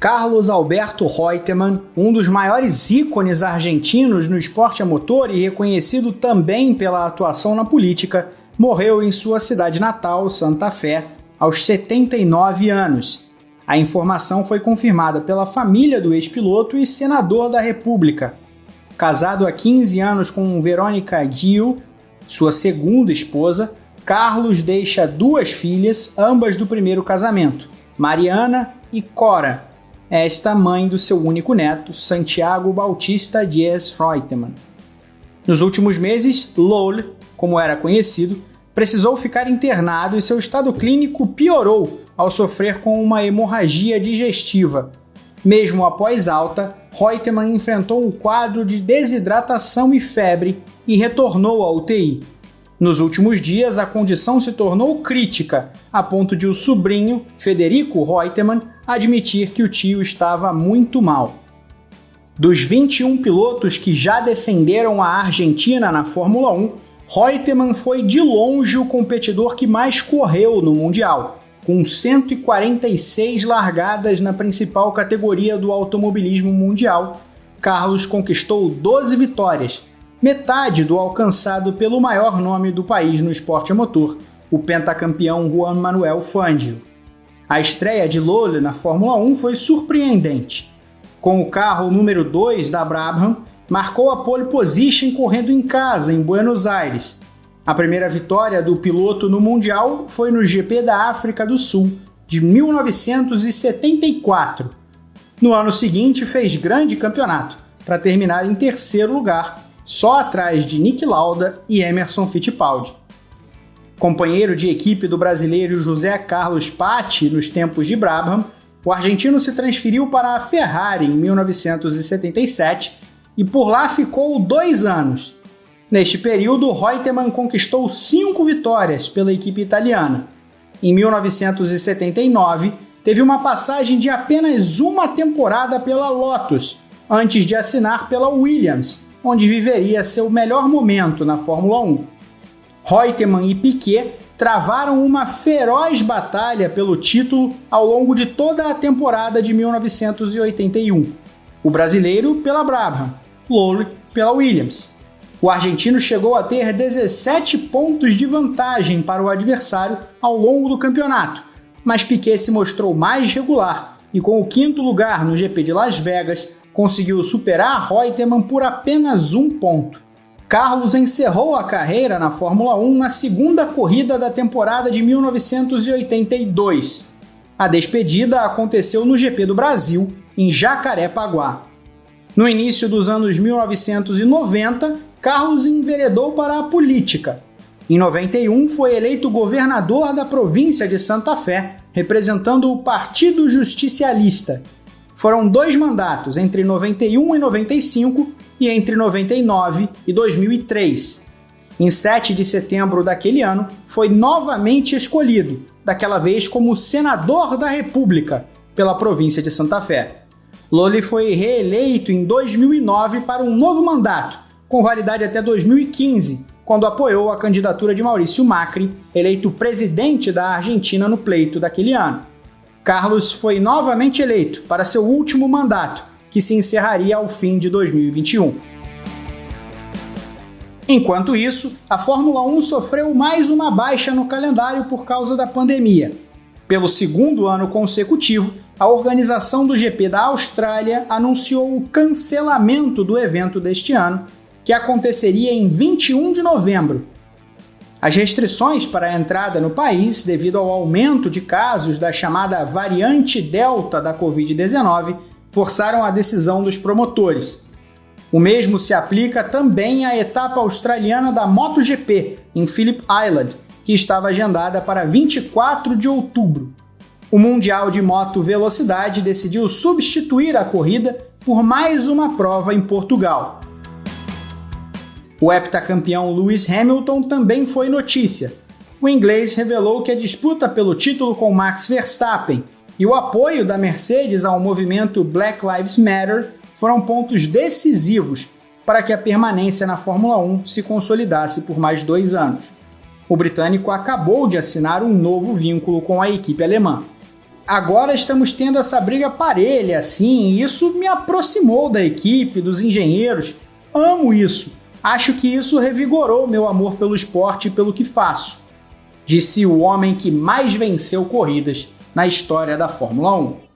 Carlos Alberto Reutemann, um dos maiores ícones argentinos no esporte a motor e reconhecido também pela atuação na política, morreu em sua cidade natal, Santa Fé, aos 79 anos. A informação foi confirmada pela família do ex-piloto e senador da República. Casado há 15 anos com Verônica Gil, sua segunda esposa, Carlos deixa duas filhas, ambas do primeiro casamento, Mariana e Cora, esta mãe do seu único neto, Santiago Bautista Dias Reutemann. Nos últimos meses, Lowell, como era conhecido, precisou ficar internado e seu estado clínico piorou ao sofrer com uma hemorragia digestiva. Mesmo após alta, Reutemann enfrentou um quadro de desidratação e febre e retornou à UTI. Nos últimos dias, a condição se tornou crítica, a ponto de o sobrinho, Federico Reutemann, admitir que o tio estava muito mal. Dos 21 pilotos que já defenderam a Argentina na Fórmula 1, Reutemann foi de longe o competidor que mais correu no Mundial, com 146 largadas na principal categoria do automobilismo mundial. Carlos conquistou 12 vitórias, metade do alcançado pelo maior nome do país no esporte a motor, o pentacampeão Juan Manuel Fangio. A estreia de Lole na Fórmula 1 foi surpreendente. Com o carro número 2 da Brabham, marcou a pole position correndo em casa, em Buenos Aires. A primeira vitória do piloto no Mundial foi no GP da África do Sul, de 1974. No ano seguinte, fez grande campeonato, para terminar em terceiro lugar só atrás de Nick Lauda e Emerson Fittipaldi. Companheiro de equipe do brasileiro José Carlos Patti nos tempos de Brabham, o argentino se transferiu para a Ferrari em 1977 e por lá ficou dois anos. Neste período, Reutemann conquistou cinco vitórias pela equipe italiana. Em 1979, teve uma passagem de apenas uma temporada pela Lotus, antes de assinar pela Williams, onde viveria seu melhor momento na Fórmula 1. Reutemann e Piquet travaram uma feroz batalha pelo título ao longo de toda a temporada de 1981. O brasileiro pela Brabham, Lowell pela Williams. O argentino chegou a ter 17 pontos de vantagem para o adversário ao longo do campeonato, mas Piquet se mostrou mais regular e, com o quinto lugar no GP de Las Vegas, conseguiu superar Reutemann por apenas um ponto. Carlos encerrou a carreira na Fórmula 1 na segunda corrida da temporada de 1982. A despedida aconteceu no GP do Brasil, em Jacarepaguá. No início dos anos 1990, Carlos enveredou para a política. Em 91, foi eleito governador da província de Santa Fé, representando o Partido Justicialista, foram dois mandatos entre 91 e 95 e entre 99 e 2003. Em 7 de setembro daquele ano, foi novamente escolhido, daquela vez como senador da República, pela província de Santa Fé. Loli foi reeleito em 2009 para um novo mandato, com validade até 2015, quando apoiou a candidatura de Maurício Macri, eleito presidente da Argentina no pleito daquele ano. Carlos foi novamente eleito para seu último mandato, que se encerraria ao fim de 2021. Enquanto isso, a Fórmula 1 sofreu mais uma baixa no calendário por causa da pandemia. Pelo segundo ano consecutivo, a organização do GP da Austrália anunciou o cancelamento do evento deste ano, que aconteceria em 21 de novembro, as restrições para a entrada no país, devido ao aumento de casos da chamada variante Delta da Covid-19, forçaram a decisão dos promotores. O mesmo se aplica também à etapa australiana da MotoGP, em Phillip Island, que estava agendada para 24 de outubro. O Mundial de Moto Velocidade decidiu substituir a corrida por mais uma prova em Portugal. O heptacampeão Lewis Hamilton também foi notícia. O inglês revelou que a disputa pelo título com Max Verstappen e o apoio da Mercedes ao movimento Black Lives Matter foram pontos decisivos para que a permanência na Fórmula 1 se consolidasse por mais dois anos. O britânico acabou de assinar um novo vínculo com a equipe alemã. agora estamos tendo essa briga parelha, assim, e isso me aproximou da equipe, dos engenheiros. Amo isso. Acho que isso revigorou meu amor pelo esporte e pelo que faço. Disse o homem que mais venceu corridas na história da Fórmula 1.